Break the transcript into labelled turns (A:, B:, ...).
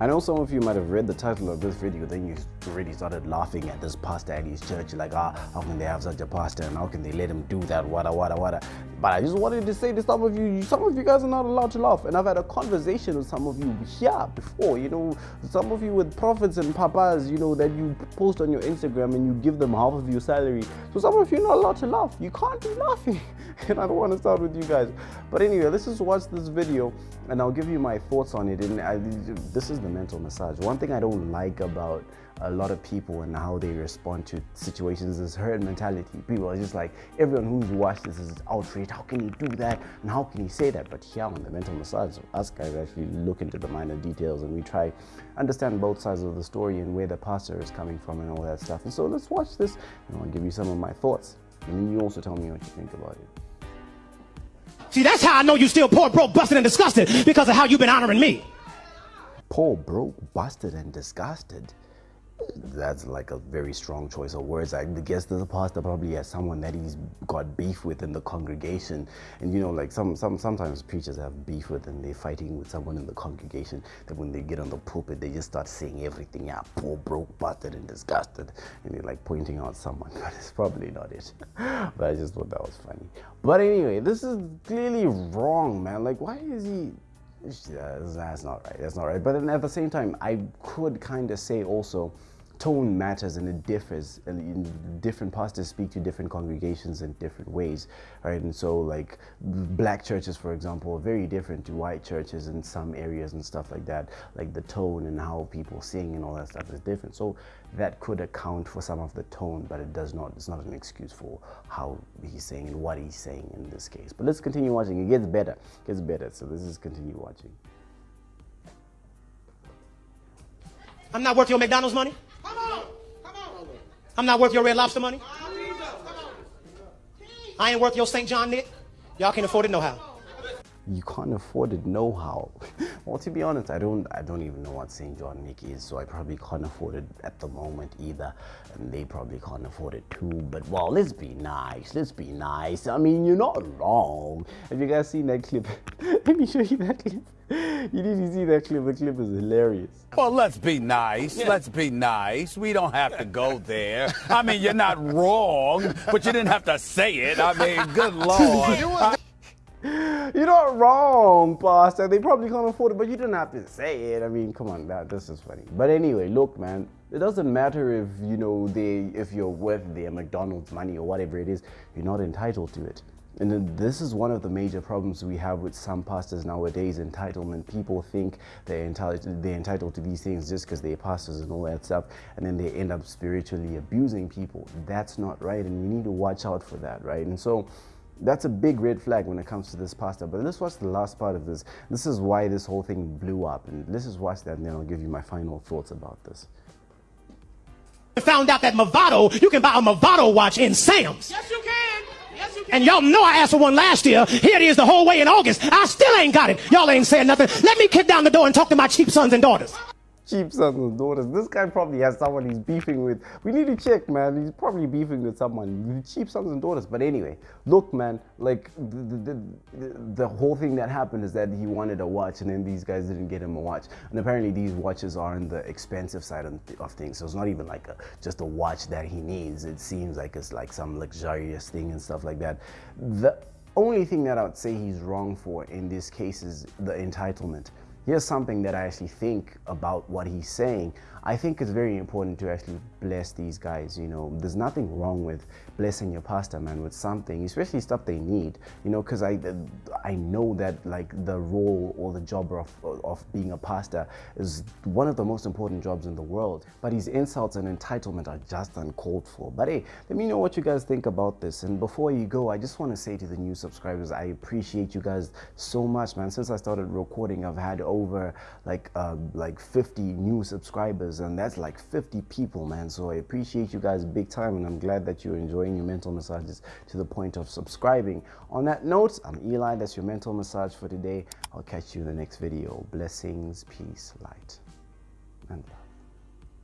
A: I know some of you might have read the title of this video, then you already started laughing at this pastor at his church, like, ah, how can they have such a pastor and how can they let him do that, wada, wada, wada. But I just wanted to say to some of you, some of you guys are not allowed to laugh. And I've had a conversation with some of you here before, you know, some of you with prophets and papas, you know, that you post on your Instagram and you give them half of your salary. So some of you are not allowed to laugh. You can't be laughing. and I don't want to start with you guys. But anyway, let's just watch this video and I'll give you my thoughts on it. And I, this is the mental massage. One thing I don't like about a lot of people and how they respond to situations is herd mentality. People are just like, everyone who's watched this is outraged. How can he do that? And how can he say that? But here on the mental massage, us guys actually look into the minor details and we try understand both sides of the story and where the pastor is coming from and all that stuff. And so let's watch this and I'll give you some of my thoughts. And then you also tell me what you think about it.
B: See, that's how I know you still poor, broke, busted, and disgusted because of how you've been honoring me.
A: Poor, broke, busted, and disgusted that's like a very strong choice of words. I guess the pastor probably has someone that he's got beef with in the congregation. And you know, like some, some sometimes preachers have beef with and they're fighting with someone in the congregation that when they get on the pulpit, they just start saying everything, yeah, poor, broke, busted, and disgusted. And they're like pointing out someone, but it's probably not it. but I just thought that was funny. But anyway, this is clearly wrong, man. Like, why is he Uh, that's not right. That's not right. But then at the same time, I could kind of say also tone matters and it differs different pastors speak to different congregations in different ways right? And so like black churches for example are very different to white churches in some areas and stuff like that. Like the tone and how people sing and all that stuff is different. So that could account for some of the tone but it does not it's not an excuse for how he's saying and what he's saying in this case. But let's continue watching. It gets better. It gets better. So let's just continue watching.
B: I'm not worth your McDonald's money. I'm not worth your Red Lobster money. I ain't worth your St. John Knit. Y'all can't afford it no how.
A: You can't afford it no how. well, to be honest, I don't. I don't even know what St. John Knit is, so I probably can't afford it at the moment either, and they probably can't afford it too. But well, let's be nice. Let's be nice. I mean, you're not wrong. Have you guys seen that clip? Let me show you that clip. You need to see that clip. The clip is hilarious.
C: Well, let's be nice. Yeah. Let's be nice. We don't have to go there. I mean, you're not wrong, but you didn't have to say it. I mean, good lord.
A: You're not wrong, Pastor. They probably can't afford it, but you didn't have to say it. I mean, come on, that this is funny. But anyway, look, man, it doesn't matter if you know they if you're worth their McDonald's money or whatever it is, you're not entitled to it. And this is one of the major problems we have with some pastors nowadays, entitlement. People think they're entitled, they're entitled to these things just because they're pastors and all that stuff, and then they end up spiritually abusing people. That's not right, and we need to watch out for that, right? And so that's a big red flag when it comes to this pastor. But let's watch the last part of this. This is why this whole thing blew up, and let's just watch that, and then I'll give you my final thoughts about this.
B: Found out that Movado, you can buy a Movado watch in Sam's.
D: Yes, you can.
B: And y'all know I asked for one last year. Here it is the whole way in August. I still ain't got it. Y'all ain't saying nothing. Let me kick down the door and talk to my cheap sons and daughters
A: cheap sons and daughters. This guy probably has someone he's beefing with. We need to check, man. He's probably beefing with someone. Cheap sons and daughters. But anyway, look, man, like the, the, the, the, whole thing that happened is that he wanted a watch and then these guys didn't get him a watch. And apparently these watches are on the expensive side of, things. So it's not even like a, just a watch that he needs. It seems like it's like some luxurious thing and stuff like that. The only thing that I would say he's wrong for in this case is the entitlement here's something that I actually think about what he's saying. I think it's very important to actually bless these guys. You know, there's nothing wrong with blessing your pastor, man, with something, especially stuff they need. You know, because I I know that like the role or the job of of being a pastor is one of the most important jobs in the world. But his insults and entitlement are just uncalled for. But hey, let me know what you guys think about this. And before you go, I just want to say to the new subscribers, I appreciate you guys so much, man. Since I started recording, I've had over like uh, like 50 new subscribers, and that's like 50 people, man. So I appreciate you guys big time, and I'm glad that you're enjoying your mental massages to the point of subscribing. On that note, I'm Eli. That's your mental massage for today. I'll catch you in the next video. Blessings, peace, light, and love.